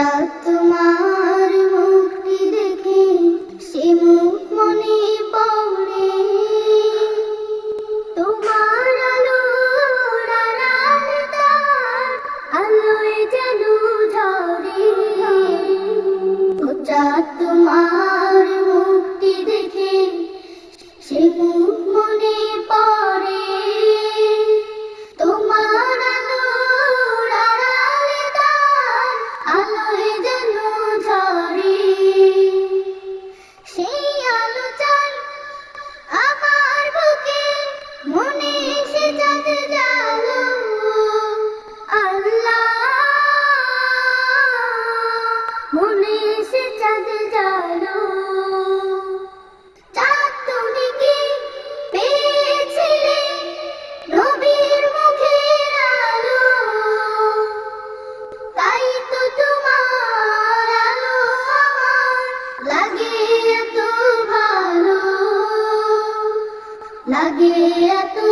love. लगियतु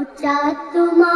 उच्चतुमा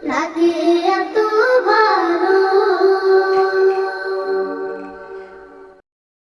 Lucky.